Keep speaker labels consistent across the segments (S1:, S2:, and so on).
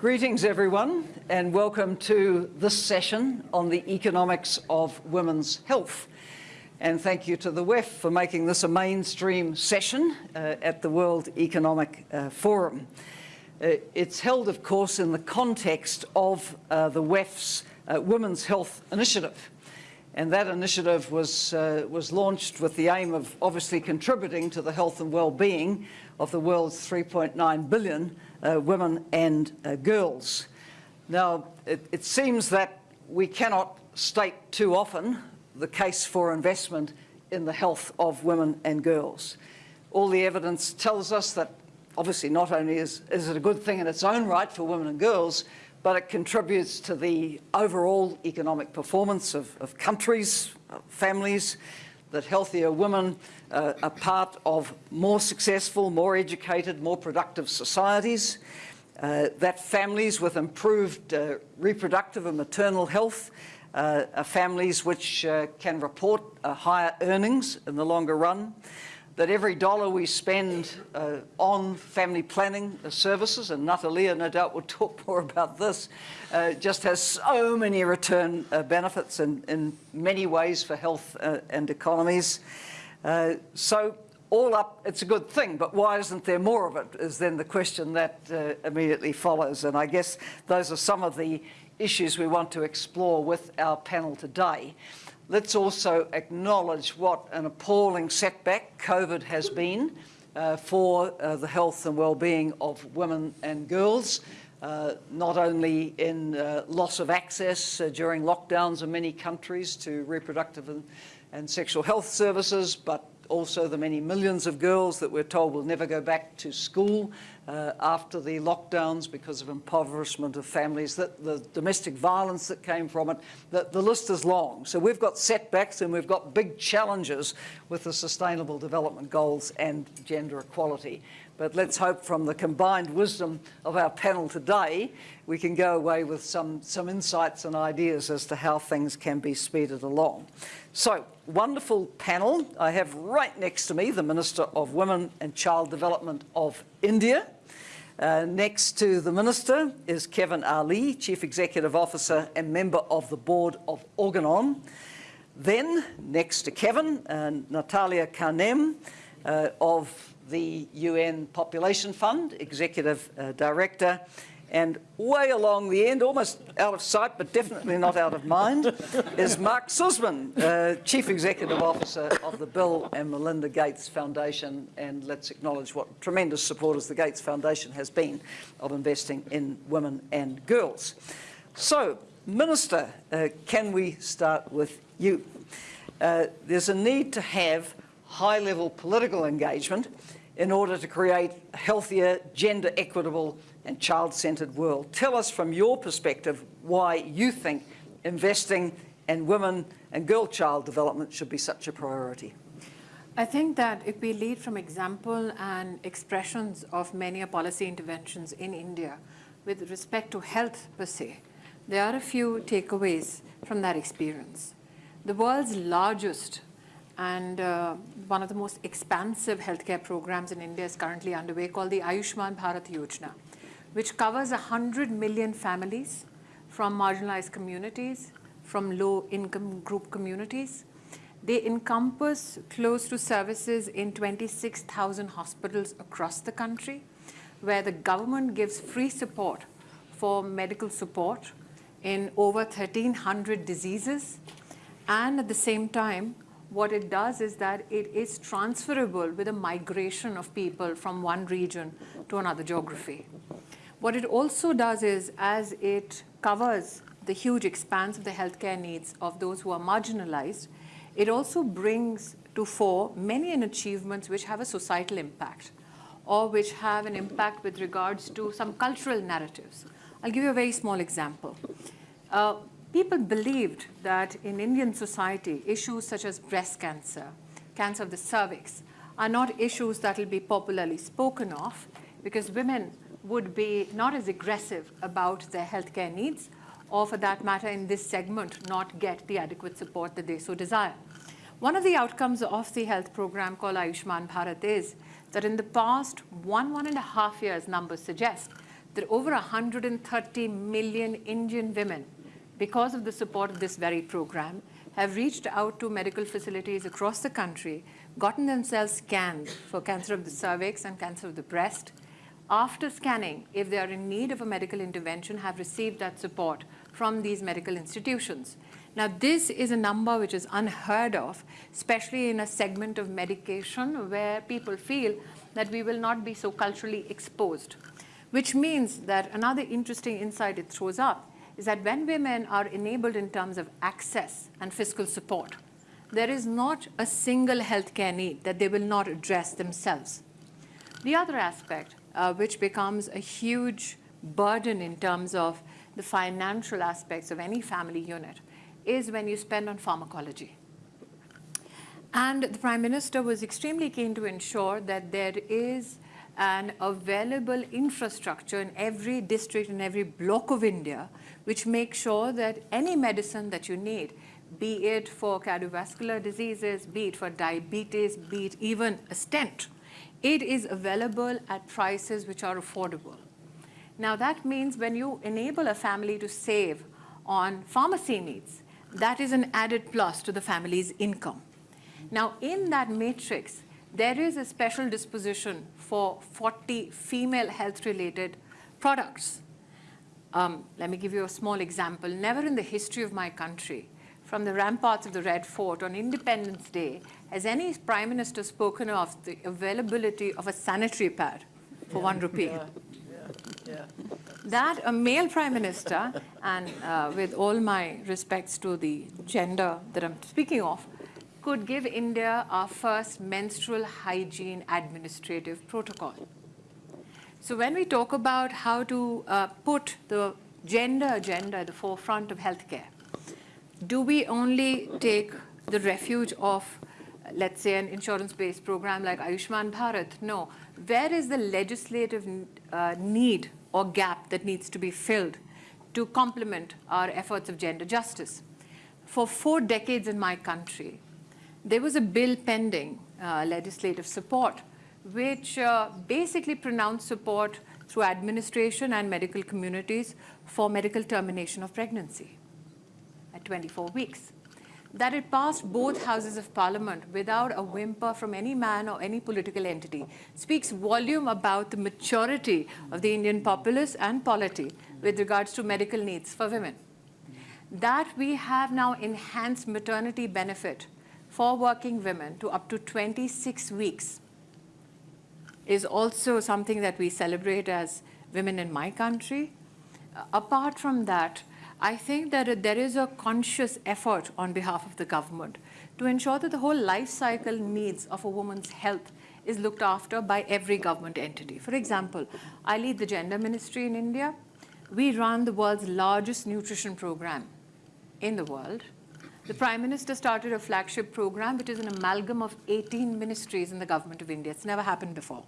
S1: Greetings everyone and welcome to this session on the economics of women's health. And thank you to the WEF for making this a mainstream session uh, at the World Economic uh, Forum. Uh, it's held, of course, in the context of uh, the WEF's uh, Women's Health Initiative. And that initiative was, uh, was launched with the aim of obviously contributing to the health and well-being of the world's 3.9 billion uh, women and uh, girls. Now, it, it seems that we cannot state too often the case for investment in the health of women and girls. All the evidence tells us that obviously not only is, is it a good thing in its own right for women and girls, but it contributes to the overall economic performance of, of countries, families, that healthier women uh, are part of more successful, more educated, more productive societies, uh, that families with improved uh, reproductive and maternal health uh, are families which uh, can report uh, higher earnings in the longer run, that every dollar we spend uh, on family planning services, and Natalia no doubt will talk more about this, uh, just has so many return uh, benefits in, in many ways for health uh, and economies. Uh, so all up, it's a good thing, but why isn't there more of it is then the question that uh, immediately follows. And I guess those are some of the issues we want to explore with our panel today. Let's also acknowledge what an appalling setback COVID has been uh, for uh, the health and well-being of women and girls, uh, not only in uh, loss of access uh, during lockdowns in many countries to reproductive and, and sexual health services, but also the many millions of girls that we're told will never go back to school uh, after the lockdowns because of impoverishment of families, that the domestic violence that came from it, that the list is long. So we've got setbacks and we've got big challenges with the Sustainable Development Goals and gender equality. But let's hope from the combined wisdom of our panel today, we can go away with some, some insights and ideas as to how things can be speeded along. So, wonderful panel. I have right next to me the Minister of Women and Child Development of India. Uh, next to the Minister is Kevin Ali, Chief Executive Officer and member of the Board of Organon. Then, next to Kevin, uh, Natalia Kanem uh, of the UN Population Fund, Executive uh, Director, and way along the end, almost out of sight, but definitely not out of mind, is Mark Suzman, uh, Chief Executive Officer of the Bill and Melinda Gates Foundation. And let's acknowledge what tremendous supporters the Gates Foundation has been of investing in women and girls. So, Minister, uh, can we start with you? Uh, there's a need to have high-level political engagement in order to create healthier, gender equitable and child-centred world. Tell us from your perspective why you think investing in women and girl child development should be such a priority.
S2: I think that if we lead from example and expressions of many a policy interventions in India with respect to health per se, there are a few takeaways from that experience. The world's largest and uh, one of the most expansive healthcare programs in India is currently underway called the Ayushman Bharat Yojana, which covers 100 million families from marginalized communities, from low-income group communities. They encompass close to services in 26,000 hospitals across the country, where the government gives free support for medical support in over 1,300 diseases, and at the same time, what it does is that it is transferable with a migration of people from one region to another geography. What it also does is, as it covers the huge expanse of the healthcare needs of those who are marginalized, it also brings to fore many an achievements which have a societal impact or which have an impact with regards to some cultural narratives. I'll give you a very small example. Uh, people believed that in Indian society, issues such as breast cancer, cancer of the cervix, are not issues that will be popularly spoken of because women would be not as aggressive about their healthcare needs or for that matter in this segment not get the adequate support that they so desire. One of the outcomes of the health program called Ayushman Bharat is that in the past one, one and a half years numbers suggest that over 130 million Indian women, because of the support of this very program, have reached out to medical facilities across the country, gotten themselves scanned for cancer of the cervix and cancer of the breast. After scanning, if they are in need of a medical intervention, have received that support from these medical institutions. Now, this is a number which is unheard of, especially in a segment of medication where people feel that we will not be so culturally exposed, which means that another interesting insight it throws up is that when women are enabled in terms of access and fiscal support, there is not a single healthcare need that they will not address themselves. The other aspect, uh, which becomes a huge burden in terms of the financial aspects of any family unit, is when you spend on pharmacology. And the Prime Minister was extremely keen to ensure that there is an available infrastructure in every district and every block of India, which makes sure that any medicine that you need, be it for cardiovascular diseases, be it for diabetes, be it even a stent, it is available at prices which are affordable. Now that means when you enable a family to save on pharmacy needs, that is an added plus to the family's income. Now in that matrix, there is a special disposition for 40 female health-related products. Um, let me give you a small example. Never in the history of my country, from the ramparts of the Red Fort on Independence Day, has any prime minister spoken of the availability of a sanitary pad for yeah, one rupee. Yeah, yeah, that a male prime minister, and uh, with all my respects to the gender that I'm speaking of, could give India our first menstrual hygiene administrative protocol. So when we talk about how to uh, put the gender agenda at the forefront of healthcare, do we only take the refuge of, let's say, an insurance-based program like Ayushman Bharat? No. Where is the legislative uh, need or gap that needs to be filled to complement our efforts of gender justice? For four decades in my country, there was a bill pending, uh, legislative support, which uh, basically pronounced support through administration and medical communities for medical termination of pregnancy at 24 weeks. That it passed both houses of parliament without a whimper from any man or any political entity speaks volume about the maturity of the Indian populace and polity with regards to medical needs for women. That we have now enhanced maternity benefit for working women to up to 26 weeks is also something that we celebrate as women in my country. Uh, apart from that, I think that there is a conscious effort on behalf of the government to ensure that the whole life cycle needs of a woman's health is looked after by every government entity. For example, I lead the gender ministry in India. We run the world's largest nutrition program in the world. The Prime Minister started a flagship program, which is an amalgam of 18 ministries in the government of India. It's never happened before.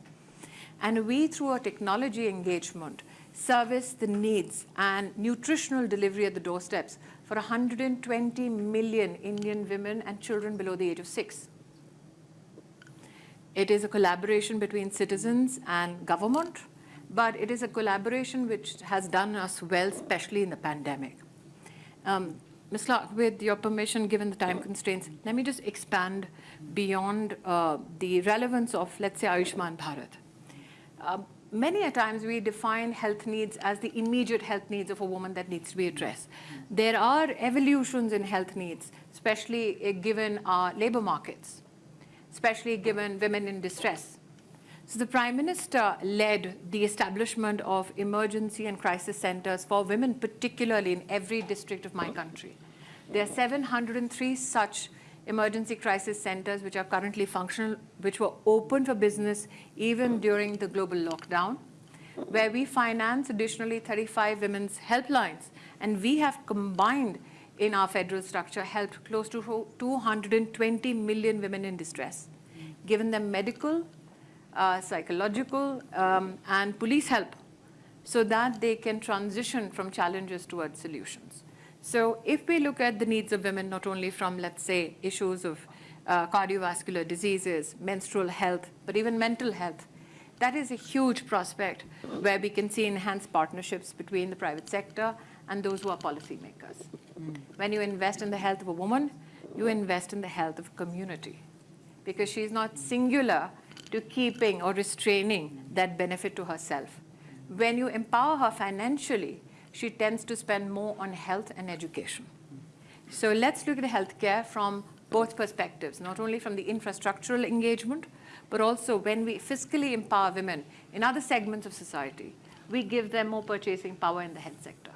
S2: And we, through a technology engagement, service the needs and nutritional delivery at the doorsteps for 120 million Indian women and children below the age of six. It is a collaboration between citizens and government, but it is a collaboration which has done us well, especially in the pandemic. Um, Ms. Clark, with your permission, given the time constraints, let me just expand beyond uh, the relevance of, let's say, Ayushman Bharat. Uh, many a times we define health needs as the immediate health needs of a woman that needs to be addressed. There are evolutions in health needs, especially uh, given our labor markets, especially given women in distress. So the Prime Minister led the establishment of emergency and crisis centers for women, particularly in every district of my country. There are 703 such emergency crisis centers which are currently functional, which were open for business even during the global lockdown, where we finance additionally 35 women's helplines. And we have combined in our federal structure helped close to 220 million women in distress, given them medical, uh, psychological, um, and police help so that they can transition from challenges towards solutions. So if we look at the needs of women, not only from, let's say, issues of uh, cardiovascular diseases, menstrual health, but even mental health, That is a huge prospect where we can see enhanced partnerships between the private sector and those who are policymakers. When you invest in the health of a woman, you invest in the health of a community because she's not singular to keeping or restraining that benefit to herself. When you empower her financially, she tends to spend more on health and education. So let's look at healthcare from both perspectives, not only from the infrastructural engagement, but also when we fiscally empower women in other segments of society, we give them more purchasing power in the health sector.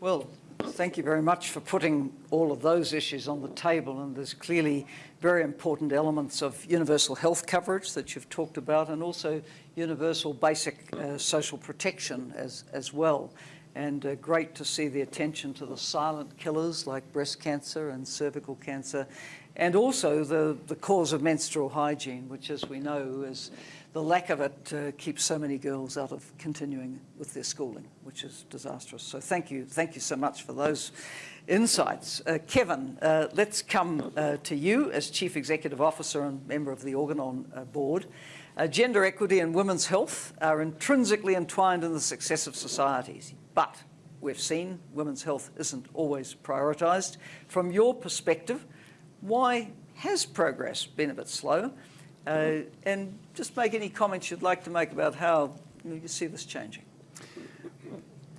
S1: Well, thank you very much for putting all of those issues on the table. And there's clearly very important elements of universal health coverage that you've talked about and also universal basic uh, social protection as, as well. And uh, great to see the attention to the silent killers like breast cancer and cervical cancer and also the, the cause of menstrual hygiene, which as we know is the lack of it uh, keeps so many girls out of continuing with their schooling, which is disastrous. So thank you, thank you so much for those insights. Uh, Kevin, uh, let's come uh, to you as Chief Executive Officer and member of the Organon uh, board. Uh, gender equity and women's health are intrinsically entwined in the success of societies, but we've seen women's health isn't always prioritised. From your perspective, why has progress been a bit slow? Uh, and just make any comments you'd like to make about how you, see this changing.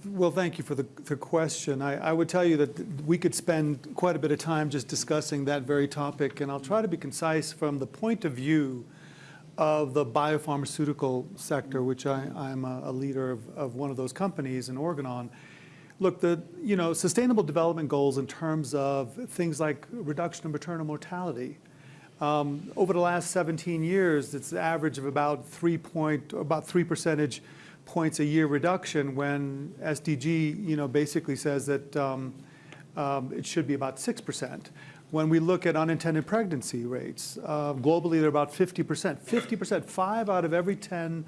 S3: Well, thank you for the, the question. I, I, would tell you that we could spend quite a bit of time just discussing that very topic, and I'll try to be concise from the point of view of the biopharmaceutical sector, which I, am a, a, leader of, of, one of those companies in Organon. Look, the you know sustainable development goals in terms of things like reduction of maternal mortality, um, over the last 17 years, it's an average of about three point, about three percentage points a year reduction when SDG, you know, basically says that um, um, it should be about 6%. When we look at unintended pregnancy rates, uh, globally they're about 50%. 50%, five out of every 10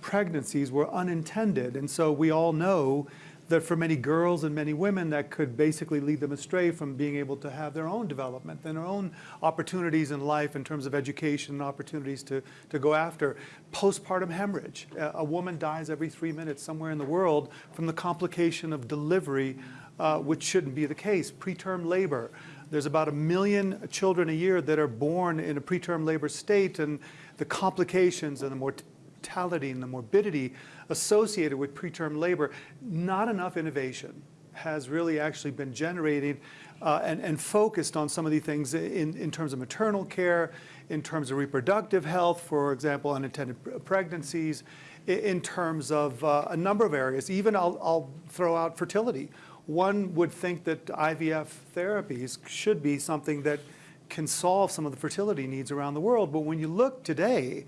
S3: pregnancies were unintended. And so we all know that for many girls and many women that could basically lead them astray from being able to have their own development and their own opportunities in life in terms of education and opportunities to, to go after. Postpartum hemorrhage. A woman dies every three minutes somewhere in the world from the complication of delivery, uh, which shouldn't be the case. Preterm labor. There's about a million children a year that are born in a preterm labor state and the complications and the mortality and the morbidity associated with preterm labor, not enough innovation has really actually been generated uh, and, and, focused on some of these things in, in terms of maternal care, in terms of reproductive health, for example, unintended pregnancies, in terms of uh, a number of areas. Even I'll, I'll throw out fertility. One would think that IVF therapies should be something that can solve some of the fertility needs around the world. But when you look today,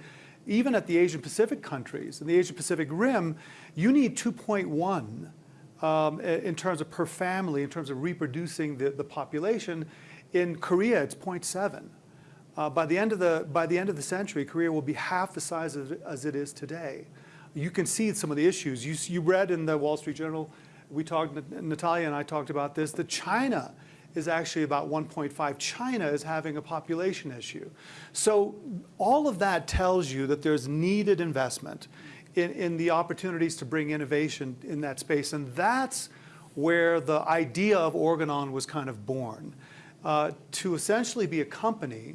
S3: even at the Asian Pacific countries, and the Asia Pacific Rim, you need 2.1 um, in terms of per family, in terms of reproducing the, the population. In Korea, it's 0.7. Uh, by, the end of the, by the end of the century, Korea will be half the size of, as it is today. You can see some of the issues. You, you read in the Wall Street Journal, we talked, Natalia and I talked about this, that China is actually about 1.5. China is having a population issue. So all of that tells you that there's needed investment in, in the opportunities to bring innovation in that space. And that's where the idea of Organon was kind of born, uh, to essentially be a company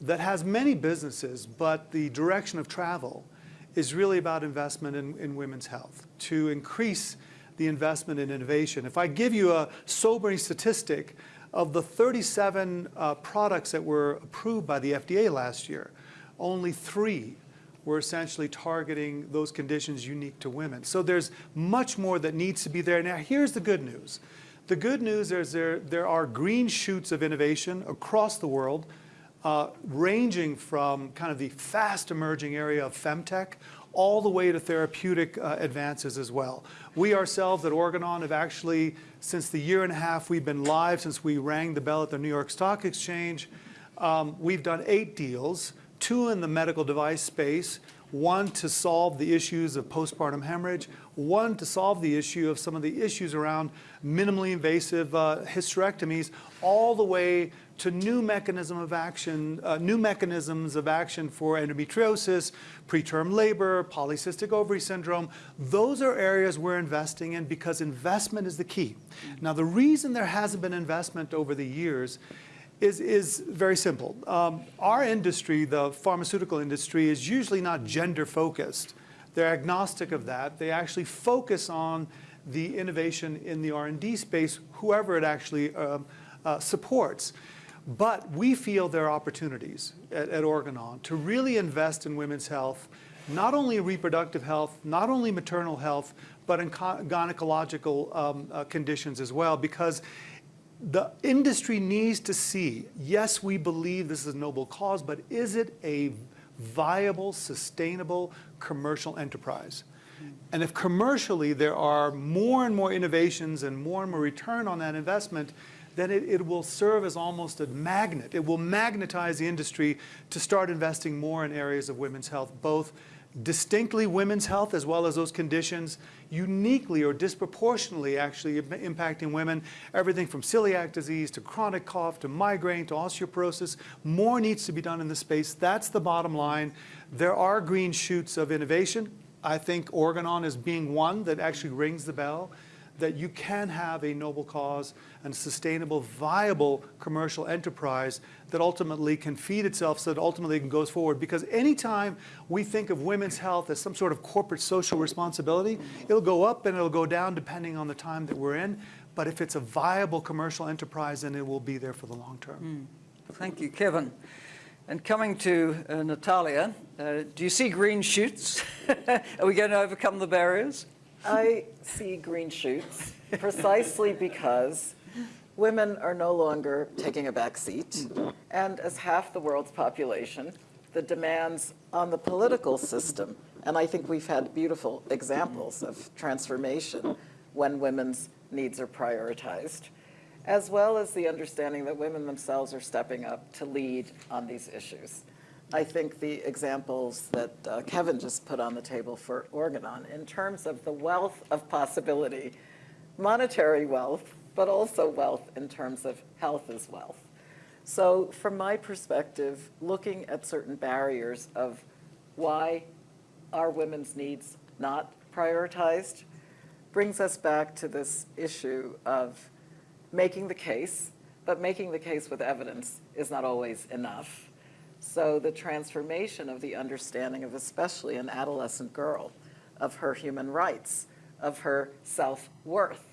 S3: that has many businesses, but the direction of travel is really about investment in, in women's health, to increase the investment in innovation. If I give you a sobering statistic, of the 37 uh, products that were approved by the FDA last year, only three were essentially targeting those conditions unique to women. So there's much more that needs to be there. Now, here's the good news. The good news is there, there are green shoots of innovation across the world, uh, ranging from kind of the fast emerging area of femtech all the way to therapeutic uh, advances as well. We ourselves at Organon have actually, since the year and a half we've been live, since we rang the bell at the New York Stock Exchange, um, we've done eight deals, two in the medical device space, One, to solve the issues of postpartum hemorrhage. One, to solve the issue of some of the issues around minimally invasive uh, hysterectomies, all the way to new mechanism of action, uh, new mechanisms of action for endometriosis, preterm labor, polycystic ovary syndrome. Those are areas we're investing in because investment is the key. Now, the reason there hasn't been investment over the years is, is very simple. Um, our industry, the pharmaceutical industry, is usually not gender focused. They're agnostic of that. They actually focus on the innovation in the R&D space, whoever it actually um, uh, supports. But we feel there are opportunities at, at Organon to really invest in women's health, not only reproductive health, not only maternal health, but in gynecological um, uh, conditions as well, because the industry needs to see, yes, we believe this is a noble cause, but is it a viable, sustainable commercial enterprise? And if commercially there are more and more innovations and more and more return on that investment, then it, it, will serve as almost a magnet. It will magnetize the industry to start investing more in areas of women's health, both distinctly women's health as well as those conditions uniquely or disproportionately actually impacting women, everything from celiac disease to chronic cough to migraine to osteoporosis. More needs to be done in this space. That's the bottom line. There are green shoots of innovation. I think Organon is being one that actually rings the bell that you can have a noble cause and sustainable, viable commercial enterprise that ultimately can feed itself so that ultimately it goes forward. Because anytime we think of women's health as some sort of corporate social responsibility, it'll go up and it'll go down depending on the time that we're in. But if it's a viable commercial enterprise, then it will be there for the long term.
S1: Mm. Thank you, Kevin. And coming to uh, Natalia, uh, do you see green shoots? Are we going to overcome the barriers?
S4: I see green shoots precisely because women are no longer taking a back seat. And as half the world's population, the demands on the political system, and I think we've had beautiful examples of transformation when women's needs are prioritized, as well as the understanding that women themselves are stepping up to lead on these issues. I think the examples that uh, Kevin just put on the table for Organon in terms of the wealth of possibility, monetary wealth, but also wealth in terms of health as wealth. So from my perspective, looking at certain barriers of why are women's needs not prioritized brings us back to this issue of making the case, but making the case with evidence is not always enough. So the transformation of the understanding of especially an adolescent girl, of her human rights, of her self-worth,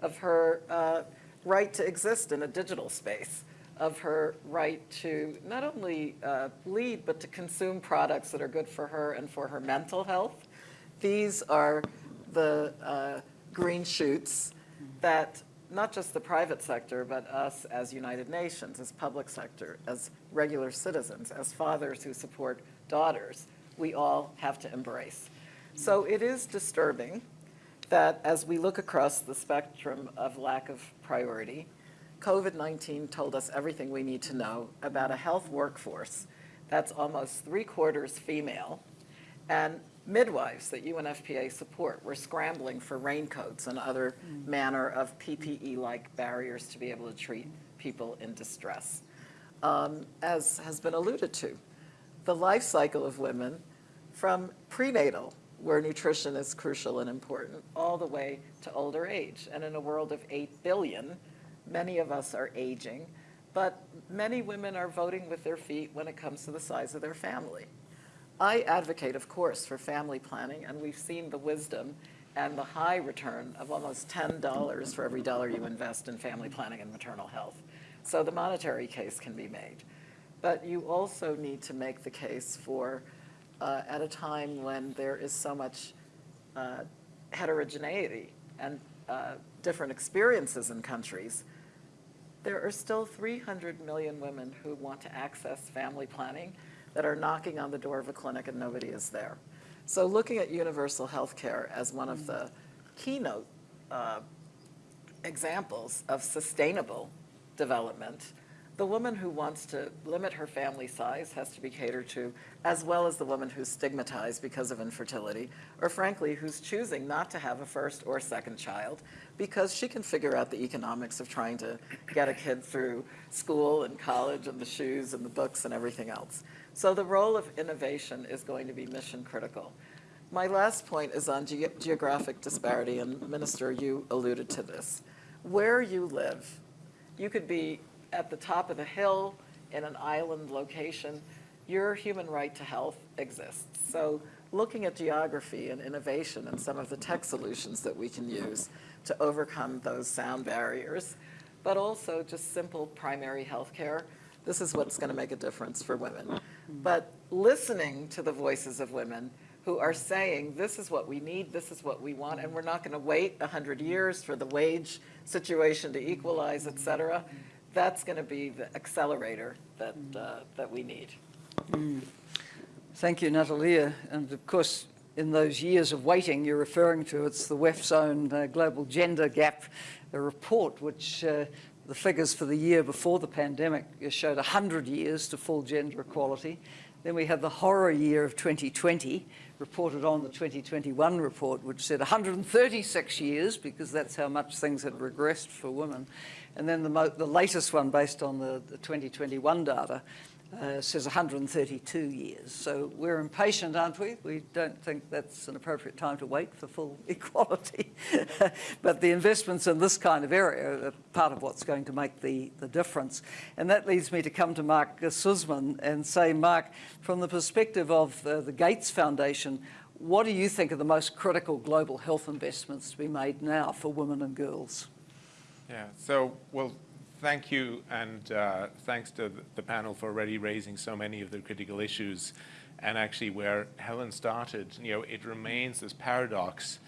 S4: of her uh, right to exist in a digital space, of her right to not only uh, lead, but to consume products that are good for her and for her mental health. These are the uh, green shoots that not just the private sector, but us as United Nations, as public sector, as regular citizens, as fathers who support daughters, we all have to embrace. So it is disturbing that as we look across the spectrum of lack of priority, COVID-19 told us everything we need to know about a health workforce that's almost three quarters female and midwives that UNFPA support were scrambling for raincoats and other mm. manner of PPE-like barriers to be able to treat people in distress. Um, as has been alluded to, the life cycle of women from prenatal, where nutrition is crucial and important, all the way to older age. And in a world of 8 billion, many of us are aging, but many women are voting with their feet when it comes to the size of their family. I advocate, of course, for family planning, and we've seen the wisdom and the high return of almost $10 for every dollar you invest in family planning and maternal health. So the monetary case can be made. But you also need to make the case for, uh, at a time when there is so much uh, heterogeneity and uh, different experiences in countries, there are still 300 million women who want to access family planning that are knocking on the door of a clinic and nobody is there. So looking at universal health care as one of the keynote uh, examples of sustainable development, The woman who wants to limit her family size has to be catered to, as well as the woman who's stigmatized because of infertility, or frankly, who's choosing not to have a first or second child because she can figure out the economics of trying to get a kid through school and college and the shoes and the books and everything else. So the role of innovation is going to be mission critical. My last point is on ge geographic disparity, and Minister, you alluded to this. Where you live, you could be at the top of the hill in an island location, your human right to health exists. So looking at geography and innovation and some of the tech solutions that we can use to overcome those sound barriers, but also just simple primary health care, this is what's going to make a difference for women. But listening to the voices of women who are saying, this is what we need, this is what we want, and we're not going to wait 100 years for the wage situation to equalize, et cetera, that's going to be the accelerator that, uh, that we need.
S1: Thank you, Natalia. And of course, in those years of waiting you're referring to, it's the WEF's own uh, Global Gender Gap report, which uh, the figures for the year before the pandemic showed 100 years to full gender equality. Then we have the horror year of 2020, reported on the 2021 report, which said 136 years, because that's how much things had regressed for women. And then the, the latest one, based on the, the 2021 data, uh, says 132 years. So we're impatient, aren't we? We don't think that's an appropriate time to wait for full equality. but the investments in this kind of area are part of what's going to make the, the difference. And that leads me to come to Mark Suzman and say, Mark, from the perspective of uh, the Gates Foundation, what do you think are the most critical global health investments to be made now for women and girls?
S5: Yeah, so, well, thank you, and uh, thanks to the panel for already raising so many of the critical issues. And actually, where Helen started, you know, it remains this paradox.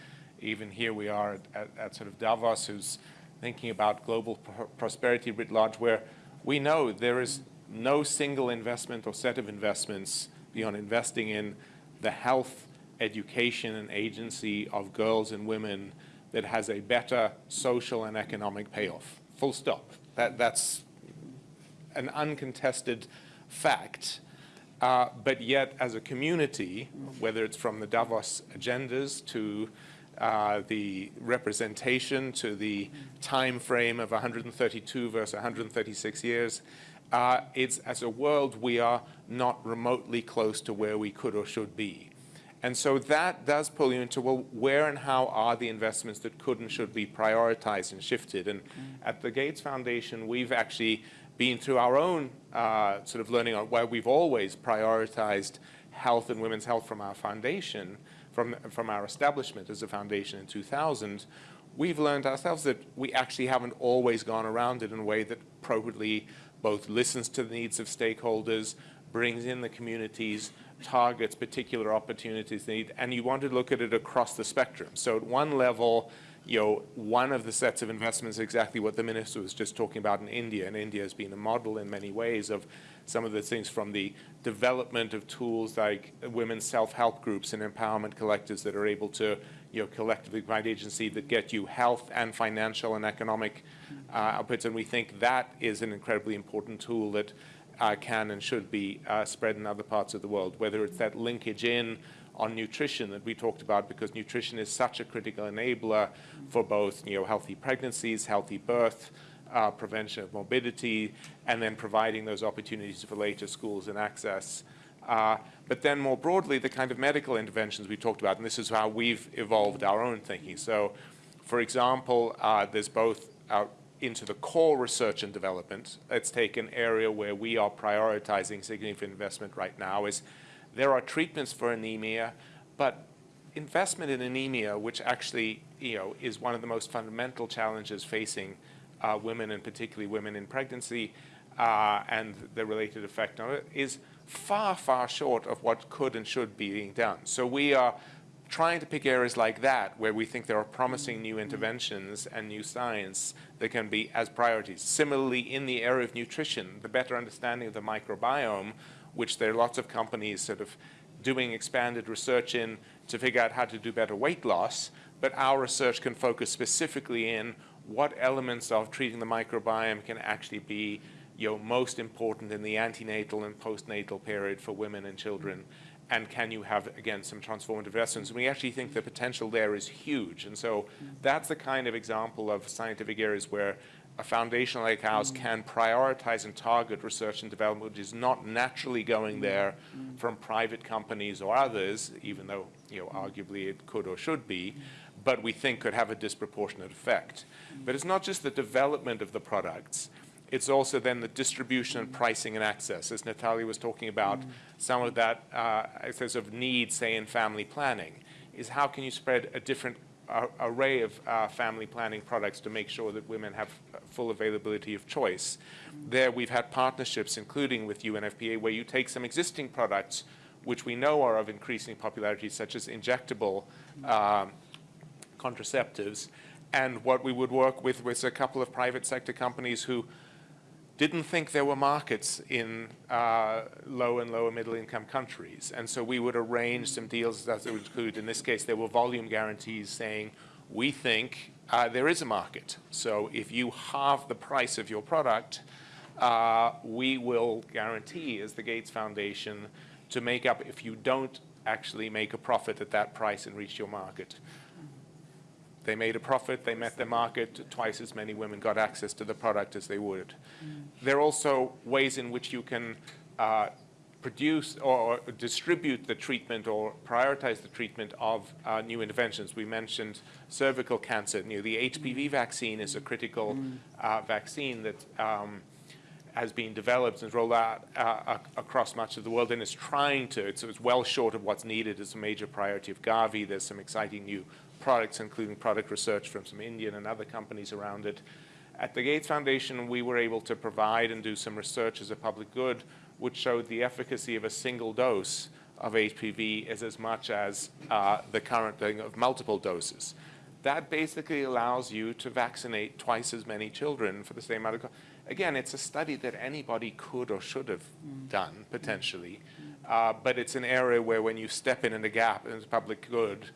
S5: Even here we are at, at, at sort of Davos, who's thinking about global pr prosperity writ large, where we know there is no single investment or set of investments beyond investing in the health, education, and agency of girls and women that has a better social and economic payoff. Full stop. That, that's an uncontested fact. Uh, but yet, as a community, whether it's from the Davos agendas to uh, the representation to the time frame of 132 versus 136 years, uh, it's as a world we are not remotely close to where we could or should be. And so that does pull you into, well, where and how are the investments that could and should be prioritized and shifted? And mm. at the Gates Foundation, we've actually been through our own uh, sort of learning on where we've always prioritized health and women's health from our foundation, from, from our establishment as a foundation in 2000, we've learned ourselves that we actually haven't always gone around it in a way that appropriately both listens to the needs of stakeholders, brings in the communities, targets particular opportunities need, and you want to look at it across the spectrum. So at one level, you know, one of the sets of investments is exactly what the minister was just talking about in India, and India has been a model in many ways of some of the things from the development of tools like women's self-help groups and empowerment collectives that are able to, you know, collectively provide agency that get you health and financial and economic uh, outputs, and we think that is an incredibly important tool that uh, can and should be uh, spread in other parts of the world, whether it's that linkage in on nutrition that we talked about because nutrition is such a critical enabler for both you know, healthy pregnancies, healthy birth, uh, prevention of morbidity, and then providing those opportunities for later schools and access. Uh, but then more broadly, the kind of medical interventions we talked about, and this is how we've evolved our own thinking. So, for example, uh, there's both into the core research and development, let's take an area where we are prioritizing significant investment right now is there are treatments for anemia, but investment in anemia, which actually you know, is one of the most fundamental challenges facing uh, women and particularly women in pregnancy uh, and the related effect on it, is far, far short of what could and should be being done. So we are trying to pick areas like that where we think there are promising new interventions and new science that can be as priorities. Similarly, in the area of nutrition, the better understanding of the microbiome, which there are lots of companies sort of doing expanded research in to figure out how to do better weight loss, but our research can focus specifically in what elements of treating the microbiome can actually be you know, most important in the antenatal and postnatal period for women and children? And can you have, again, some transformative lessons? We actually think the potential there is huge. And so that's the kind of example of scientific areas where a foundation like ours mm. can prioritize and target research and development, which is not naturally going mm. there mm. from private companies or others, even though, you know, arguably it could or should be, but we think could have a disproportionate effect. But it's not just the development of the products, it's also then the distribution and pricing and access. As Natalia was talking about, some of that uh, excess of need, say, in family planning, is how can you spread a different uh, array of uh, family planning products to make sure that women have full availability of choice. There we've had partnerships, including with UNFPA, where you take some existing products, which we know are of increasing popularity, such as injectable um, contraceptives, and what we would work with was a couple of private sector companies who didn't think there were markets in uh, low and lower middle income countries. And so we would arrange some deals that would include, in this case, there were volume guarantees saying, we think uh, there is a market. So if you halve the price of your product, uh, we will guarantee, as the Gates Foundation, to make up if you don't actually make a profit at that price and reach your market. They made a profit, they met their market, twice as many women got access to the product as they would. There are also ways in which you can uh, produce or, distribute the treatment or prioritize the treatment of uh, new interventions. We mentioned cervical cancer. You know, the HPV vaccine is a critical uh, vaccine that um, has been developed and rolled out uh, across much of the world and is trying to, it's, it's well short of what's needed as a major priority of Gavi. There's some exciting new products, including product research from some Indian and other companies around it. At the Gates Foundation, we were able to provide and do some research as a public good, which showed the efficacy of a single dose of HPV is as much as uh, the current thing of multiple doses. That basically allows you to vaccinate twice as many children for the same amount of. Again, it's a study that anybody could or should have done potentially, uh, but it's an area where when you step in in the gap in the public good,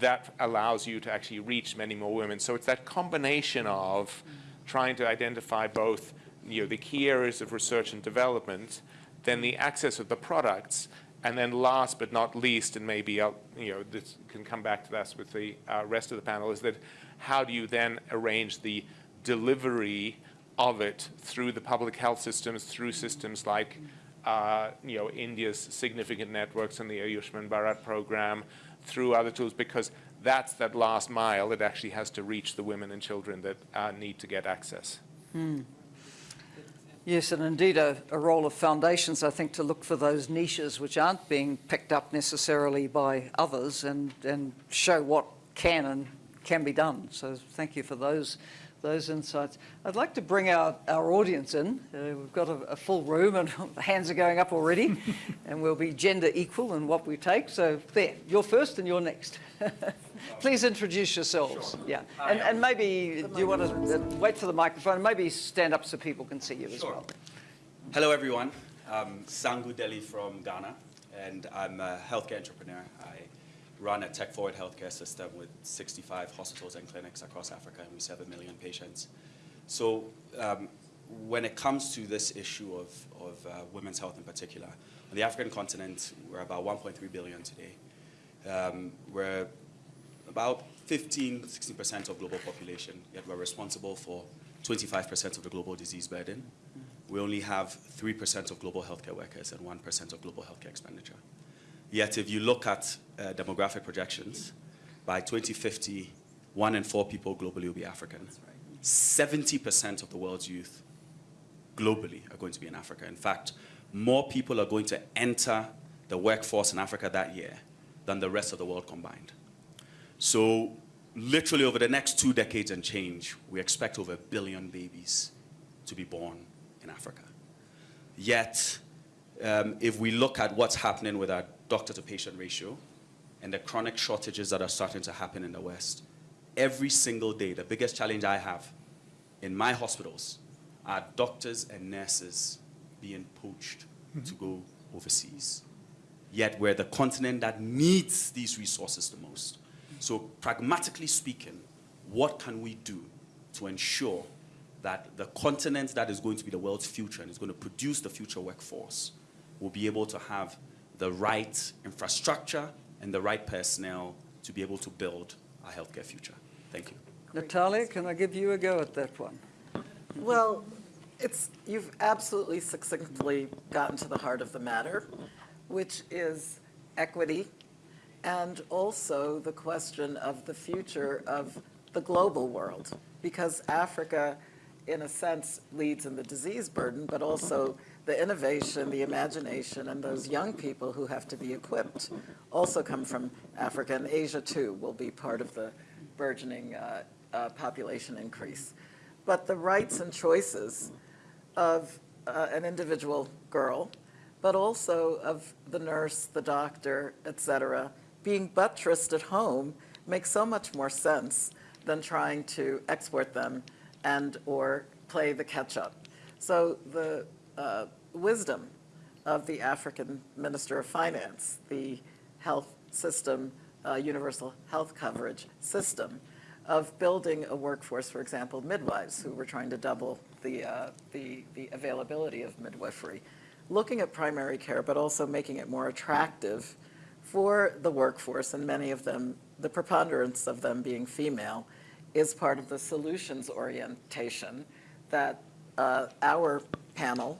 S5: that allows you to actually reach many more women. So it's that combination of trying to identify both you know, the key areas of research and development, then the access of the products, and then last but not least, and maybe I'll, you know, this can come back to this with the uh, rest of the panel, is that how do you then arrange the delivery of it through the public health systems, through systems like uh, you know, India's significant networks and the Ayushman Bharat program, through other tools because that's that last mile that actually has to reach the women and children that uh, need to get access.
S1: Yes, and indeed a, a, role of foundations, I think, to look for those niches which aren't being picked up necessarily by others and, and show what can and can be done. So thank you for those those insights. I'd like to bring our, our audience in. Uh, we've got a, a, full room and hands are going up already and we'll be gender equal in what we take. So there, you're first and you're next. Please introduce yourselves. Sure. Yeah, and, and maybe do you want to uh, wait for the microphone? Maybe stand up so people can see you sure. as well.
S6: Hello everyone. I'm Sangu Delle from Ghana and I'm a healthcare entrepreneur. I run a tech-forward healthcare system with 65 hospitals and clinics across Africa, and we serve a million patients. So um, when it comes to this issue of, of uh, women's health in particular, on the African continent, we're about 1.3 billion today. Um, we're about 15, 16% of global population, yet we're responsible for 25% of the global disease burden. We only have 3% of global healthcare workers and 1% of global healthcare expenditure. Yet if you look at uh, demographic projections, by 2050, one in four people globally will be African. 70% of the world's youth globally are going to be in Africa. In fact, more people are going to enter the workforce in Africa that year than the rest of the world combined. So literally over the next two decades and change, we expect over a billion babies to be born in Africa. Yet, um, if we look at what's happening with our doctor to patient ratio and the chronic shortages that are starting to happen in the West, every single day, the biggest challenge I have in my hospitals are doctors and nurses being poached mm -hmm. to go overseas. Yet we're the continent that needs these resources the most. So pragmatically speaking, what can we do to ensure that the continent that is going to be the world's future and is going to produce the future workforce will be able to have the right infrastructure and the right personnel to be able to build our healthcare future. Thank you.
S1: Natalia, can I give you a go at that one?
S4: Well, it's, you've absolutely succinctly gotten to the heart of the matter, which is equity and also the question of the future of the global world. Because Africa, in a sense, leads in the disease burden, but also the innovation, the imagination, and those young people who have to be equipped also come from Africa. And Asia, too, will be part of the burgeoning uh, uh, population increase. But the rights and choices of uh, an individual girl, but also of the nurse, the doctor, et cetera, being buttressed at home makes so much more sense than trying to export them and or play the catch-up. So the uh, wisdom of the African Minister of Finance, the health system, uh, universal health coverage system, of building a workforce, for example, midwives, who were trying to double the, uh, the, the availability of midwifery, looking at primary care, but also making it more attractive for the workforce, and many of them, the preponderance of them being female, is part of the solutions orientation that uh, our panel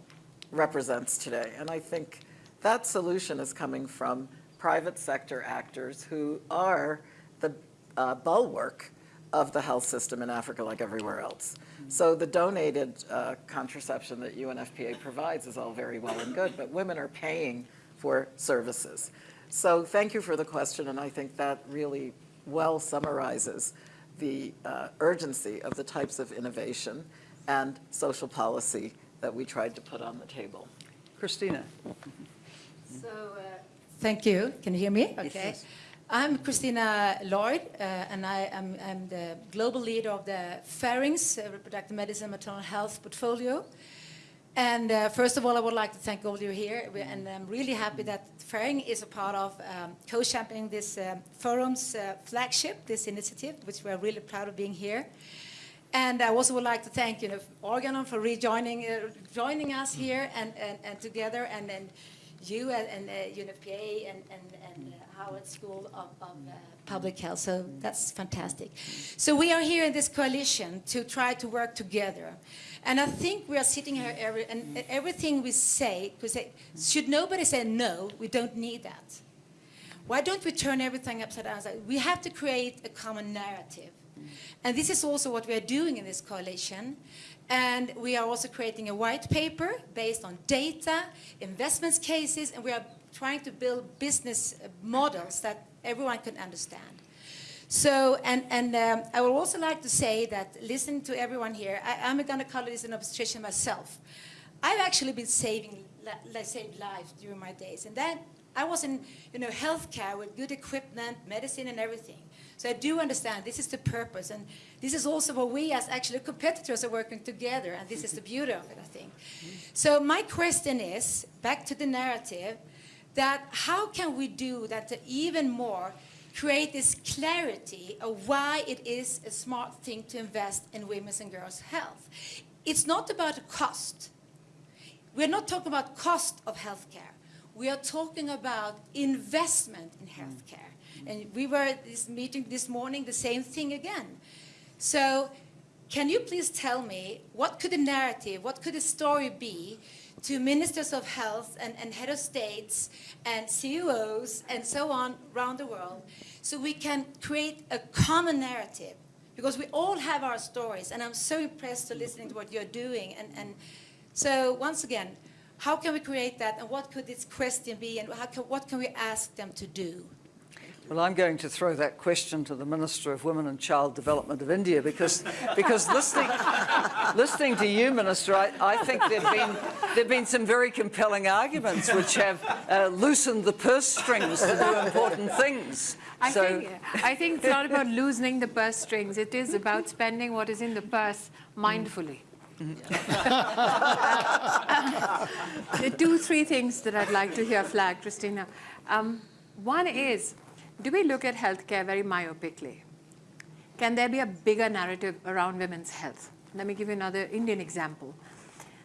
S4: represents today. And I think that solution is coming from private sector actors who are the uh, bulwark of the health system in Africa like everywhere else. So the donated uh, contraception that UNFPA provides is all very well and good, but women are paying for services. So thank you for the question, and I think that really well summarizes the uh, urgency of the types of innovation and social policy that we tried to put on the table.
S1: Christina?
S7: So, uh, thank you. Can you hear me? Okay.
S1: yes.
S7: I'm Christina Lloyd, uh, and I am I'm the global leader of the Ferring's uh, Reproductive Medicine Maternal Health portfolio. And uh, first of all, I would like to thank all of you here, We- and I'm really happy that Ferring's is a part of um, co-championing this um, forum's uh, flagship, this initiative, which we're really proud of being here. And I also would like to thank you know, Organon for rejoining uh, joining us here and, and, and together, and then you and, and uh, UNFPA and, and, and uh, Harvard School of, of uh, Public Health. So that's fantastic. So we are here in this coalition to try to work together. And I think we are sitting here, every, and everything we say, because should nobody say no, we don't need that. Why don't we turn everything upside down? We have to create a common narrative. And this is also what we are doing in this coalition. And we are also creating a white paper based on data, investments cases, and we are trying to build business uh, models that everyone can understand. So, and, and um, I would also like to say that listening to everyone here, I, I'm a gynecologist and obstetrician myself. I've actually been saving, li- li- saved lives during my days. And then I was in, you know, healthcare with good equipment, medicine and everything. So I do understand this is the purpose. And this is also what we as actually competitors are working together. And this is the beauty of it, I think. So my question is, back to the narrative, that how can we do that to even more create this clarity of why it is a smart thing to invest in women's and girls' health. It's not about cost. We're not talking about cost of healthcare. We are talking about investment in mm. healthcare. And we were at this meeting this morning, the same thing again. So can you please tell me what could a narrative, what could a story be to ministers of health and, and head of states and CEOs and so on around the world so we can create a common narrative? Because we all have our stories, and I'm so impressed to listening to what you're doing. And, and so once again, how can we create that, and what could this question be, and how can, what can we ask them to do?
S1: Well, I'm going to throw that question to the Minister of Women and Child Development of India because, because listening, listening to you, Minister, I, I think there have been there've been some very compelling arguments which have uh, loosened the purse strings to do important things.
S2: I,
S1: so,
S2: think, I think it's not about loosening the purse strings. It is about spending what is in the purse mindfully. the two, three things that I'd like to hear flagged, Christina. Um, one is, do we look at healthcare very myopically? Can there be a bigger narrative around women's health? Let me give you another Indian example.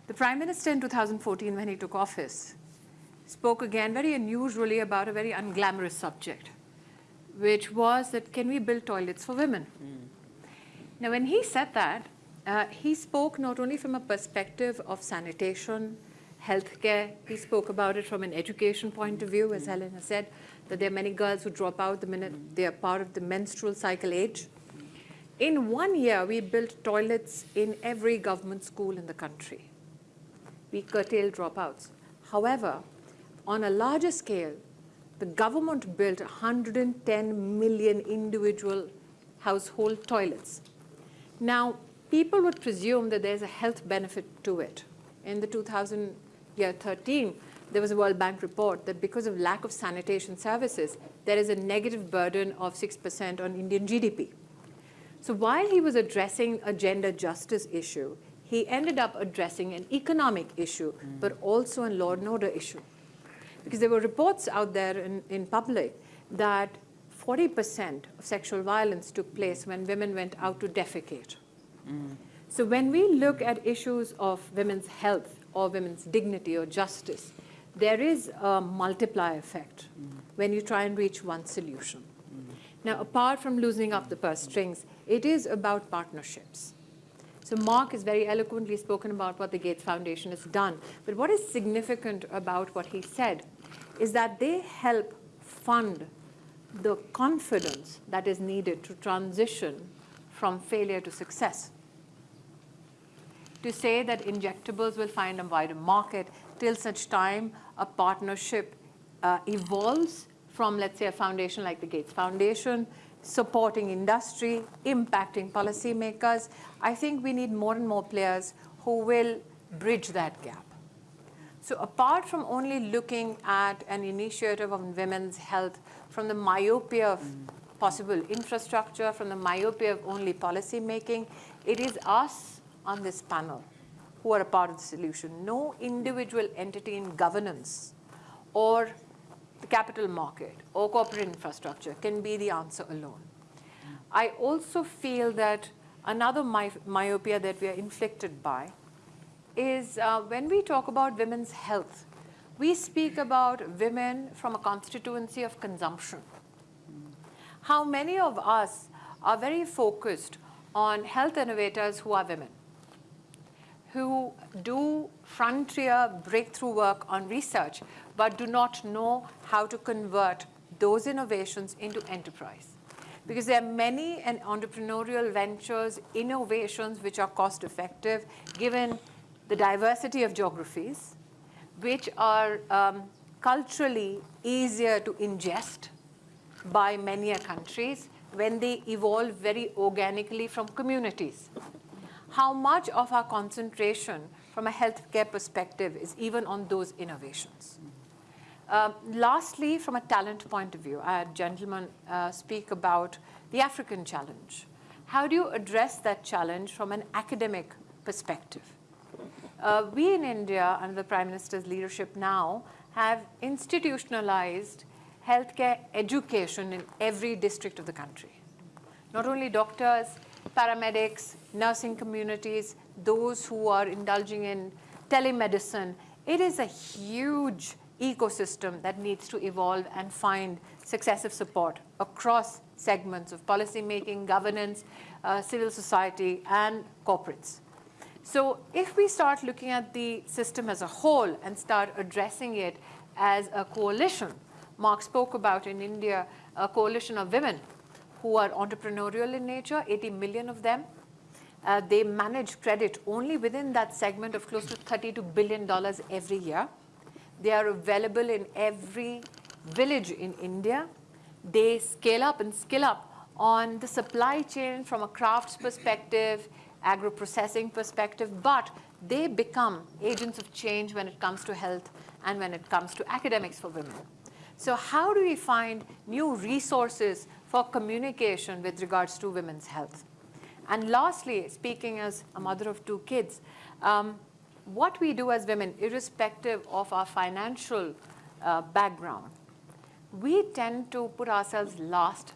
S2: The Prime Minister in 2014, when he took office, spoke again very unusually about a very unglamorous subject, which was that can we build toilets for women? Now, when he said that, uh, he spoke not only from a perspective of sanitation, healthcare, he spoke about it from an education point of view, as Helen has said, that there are many girls who drop out the minute they are part of the menstrual cycle age. In one year, we built toilets in every government school in the country. We curtailed dropouts. However, on a larger scale, the government built 110 million individual household toilets. Now, people would presume that there's a health benefit to it. In the 2013, there was a World Bank report that because of lack of sanitation services, there is a negative burden of 6% on Indian GDP. So while he was addressing a gender justice issue, he ended up addressing an economic issue, mm. but also a law and order issue. Because there were reports out there in, in public that 40% of sexual violence took place when women went out to defecate. Mm. So when we look at issues of women's health or women's dignity or justice, there is a multiplier effect mm. when you try and reach one solution. Mm. Now, apart from loosening up the purse strings, it is about partnerships. So Mark has very eloquently spoken about what the Gates Foundation has done. But what is significant about what he said is that they help fund the confidence that is needed to transition from failure to success. To say that injectables will find a wider market till such time a partnership uh, evolves from, let's say, a foundation like the Gates Foundation supporting industry, impacting policymakers. I think we need more and more players who will bridge that gap. So apart from only looking at an initiative on women's health from the myopia of possible infrastructure, from the myopia of only policy making, it is us on this panel who are a part of the solution. No individual entity in governance or the capital market or corporate infrastructure can be the answer alone. I also feel that another my myopia that we are inflicted by is uh, when we talk about women's health, we speak about women from a constituency of consumption. How many of us are very focused on health innovators who are women, who do frontier breakthrough work on research, but do not know how to convert those innovations into enterprise. Because there are many entrepreneurial ventures, innovations which are cost effective, given the diversity of geographies, which are um, culturally easier to ingest by many countries when they evolve very organically from communities. How much of our concentration from a healthcare perspective is even on those innovations? Uh, lastly, from a talent point of view, I had gentlemen uh, speak about the African challenge. How do you address that challenge from an academic perspective? Uh, we in India, under the Prime Minister's leadership now, have institutionalized healthcare education in every district of the country. Not only doctors, paramedics, nursing communities, those who are indulging in telemedicine, it is a huge ecosystem that needs to evolve and find successive support across segments of policymaking, governance, uh, civil society, and corporates. So if we start looking at the system as a whole and start addressing it as a coalition, Mark spoke about in India, a coalition of women who are entrepreneurial in nature, 80 million of them. Uh, they manage credit only within that segment of close to $32 billion every year. They are available in every village in India. They scale up and skill up on the supply chain from a crafts perspective, agro-processing perspective, but they become agents of change when it comes to health and when it comes to academics for women. So how do we find new resources for communication with regards to women's health? And lastly, speaking as a mother of two kids, um, what we do as women, irrespective of our financial uh, background, we tend to put ourselves last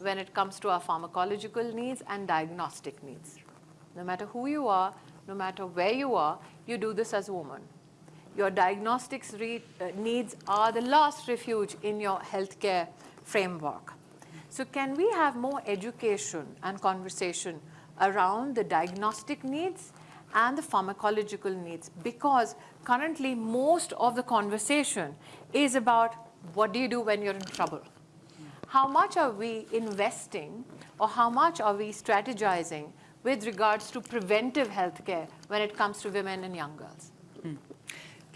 S2: when it comes to our pharmacological needs and diagnostic needs. No matter who you are, no matter where you are, you do this as a woman. Your diagnostics uh, needs are the last refuge in your healthcare framework. So can we have more education and conversation around the diagnostic needs and the pharmacological needs? Because currently most of the conversation is about what do you do when you're in trouble? How much are we investing or how much are we strategizing with regards to preventive healthcare when it comes to women and young girls?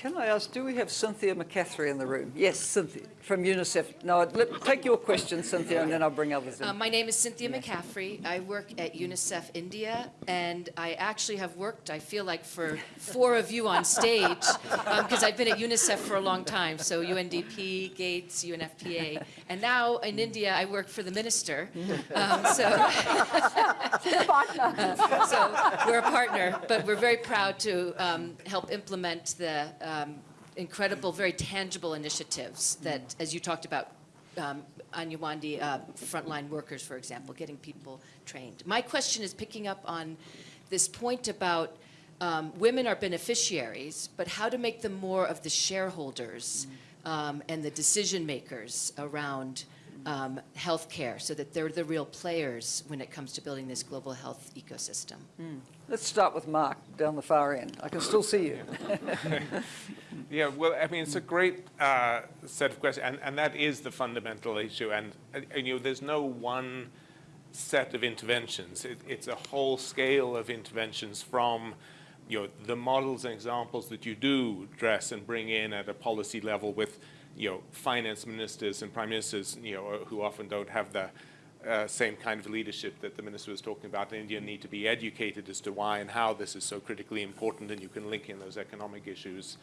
S1: Can I ask, do we have Cynthia McCaffrey in the room? Yes, Cynthia, from UNICEF. No, let, take your question, Cynthia, and then I'll bring others in.
S8: Uh, my name is Cynthia McCaffrey. I work at UNICEF India, and I actually have worked, I feel like, for four of you on stage, because I've been at UNICEF for a long time, so UNDP, Gates, UNFPA. And now in India, I work for the minister. Um, so, so we're a partner, but we're very proud to um, help implement the um, incredible, very tangible initiatives that, as you talked about, um, Anganwadi uh, frontline workers, for example, getting people trained. My question is picking up on this point about um, women are beneficiaries, but how to make them more of the shareholders um, and the decision makers around um, healthcare so that they're the real players when it comes to building this global health ecosystem.
S1: Let's start with Mark down the far end. I can still see you.
S5: Yeah, well, I mean, it's a great uh, set of questions, and, and that is the fundamental issue. And, uh, and, you know, there's no one set of interventions. It, it's a whole scale of interventions from, you know, the models and examples that you do dress and bring in at a policy level with, you know, finance ministers and prime ministers, you know, who often don't have the uh, same kind of leadership that the minister was talking about. India need to be educated as to why and how this is so critically important, and you can link in those economic issues.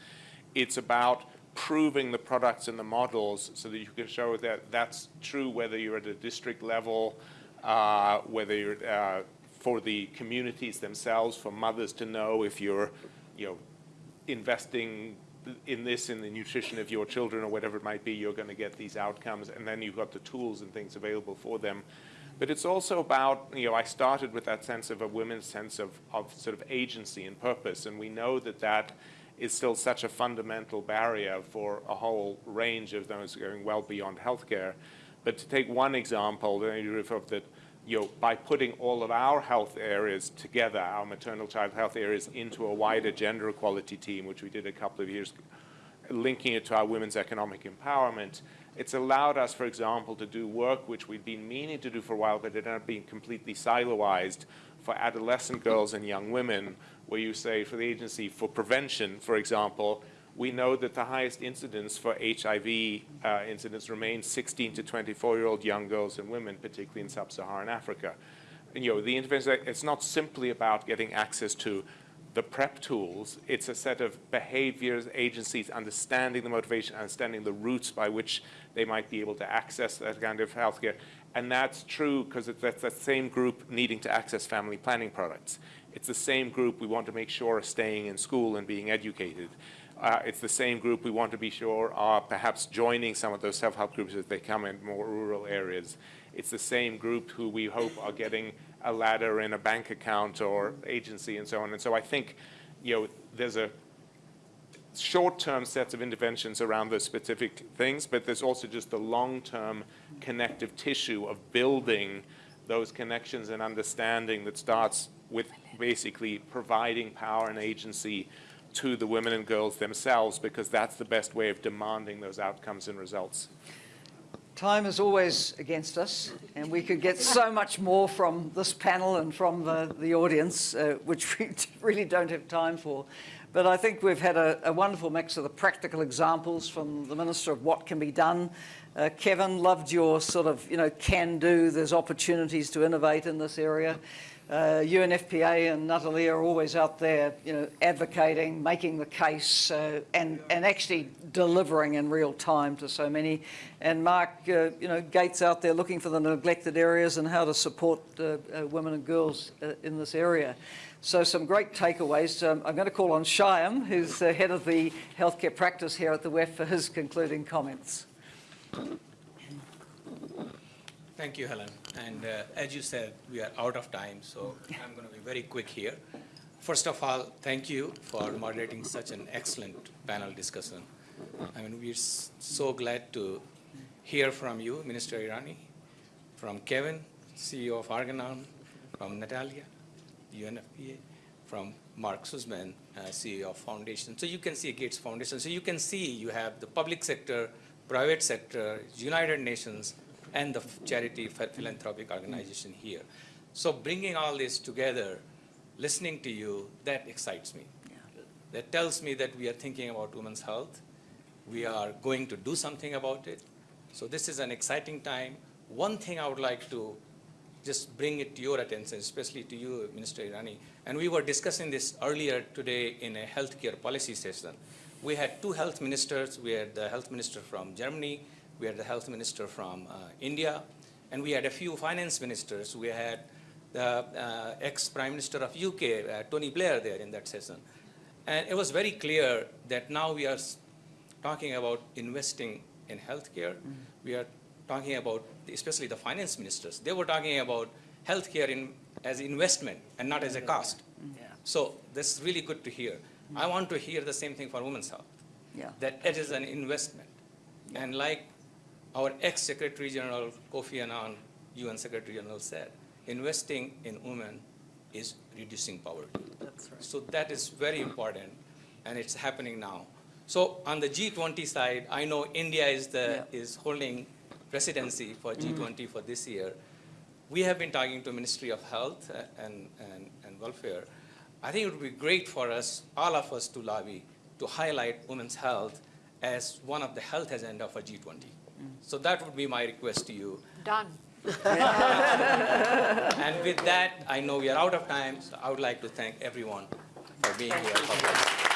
S5: It's about proving the products and the models so that you can show that that's true whether you're at a district level, uh, whether you're uh, for the communities themselves, for mothers to know if you're, you know, investing in this, in the nutrition of your children or whatever it might be, you're going to get these outcomes, and then you've got the tools and things available for them. But it's also about, you know, I started with that sense of a women's sense of, of sort of agency and purpose, and we know that that is still such a fundamental barrier for a whole range of those going well beyond healthcare. But to take one example, that you know, by putting all of our health areas together, our maternal child health areas, into a wider gender equality team, which we did a couple of years, linking it to our women's economic empowerment, it's allowed us, for example, to do work which we've been meaning to do for a while, but it ended up being completely siloized for adolescent girls and young women, where you say for the agency for prevention, for example, we know that the highest incidence for HIV uh, incidence remains 16 to 24-year-old young girls and women, particularly in sub-Saharan Africa. And, you know, the intervention, it's not simply about getting access to the PrEP tools. It's a set of behaviors, agencies, understanding the motivation, understanding the routes by which they might be able to access that kind of healthcare. And that's true because that's that same group needing to access family planning products. It's the same group we want to make sure are staying in school and being educated. Uh, it's the same group we want to be sure are perhaps joining some of those self-help groups as they come in more rural areas. It's the same group who we hope are getting a ladder in a bank account or agency and so on. And so I think, you know, there's a short-term sets of interventions around those specific things, but there's also just the long-term connective tissue of building those connections and understanding that starts with basically providing power and agency to the women and girls themselves because that's the best way of demanding those outcomes and results.
S1: Time is always against us, and we could get so much more from this panel and from the, the audience, uh, which we really don't have time for. But I think we've had a, a wonderful mix of the practical examples from the Minister of what can be done. Uh, Kevin, loved your sort of, you know, can do, there's opportunities to innovate in this area. Uh, UNFPA and Natalia are always out there, you know, advocating, making the case, uh, and and actually delivering in real time to so many. And Mark, uh, you know, Gates out there looking for the neglected areas and how to support uh, uh, women and girls uh, in this area. So some great takeaways. Um, I'm going to call on Shyam, who's the head of the healthcare practice here at the WEF, for his concluding comments.
S9: Thank you, Helen. And uh, as you said, we are out of time, so I'm going to be very quick here. First of all, thank you for moderating such an excellent panel discussion. I mean, we're so glad to hear from you, Minister Irani, from Kevin, CEO of Organon, from Natalia, UNFPA, from Mark Suzman, uh, CEO of Foundation. So you can see Gates Foundation. So you can see you have the public sector, private sector, United Nations, and the charity philanthropic organization here. So bringing all this together, listening to you, that excites me. That tells me that we are thinking about women's health. We are going to do something about it. So this is an exciting time. One thing I would like to just bring it to your attention, especially to you, Minister Irani. And we were discussing this earlier today in a healthcare policy session. We had two health ministers. We had the health minister from Germany. We had the health minister from uh, India. And we had a few finance ministers. We had the uh, ex-prime minister of UK, uh, Tony Blair, there in that session. And it was very clear that now we are talking about investing in healthcare. We are talking about, especially the finance ministers, they were talking about healthcare in, as investment and not as a cost. So this is really good to hear. I want to hear the same thing for women's health,
S1: Yeah.
S9: that it is an investment. And like our ex-Secretary General Kofi Annan, UN Secretary General said, investing in women is reducing poverty.
S4: That's right.
S9: So that is very important, and it's happening now. So on the G20 side, I know India is the, is holding presidency for G20 for this year. We have been talking to Ministry of Health uh, and, and, and Welfare. I think it would be great for us, all of us to lobby, to highlight women's health as one of the health agenda for G20. So that would be my request to you.
S2: Done.
S9: And with that, I know we are out of time, so I would like to thank everyone for being here.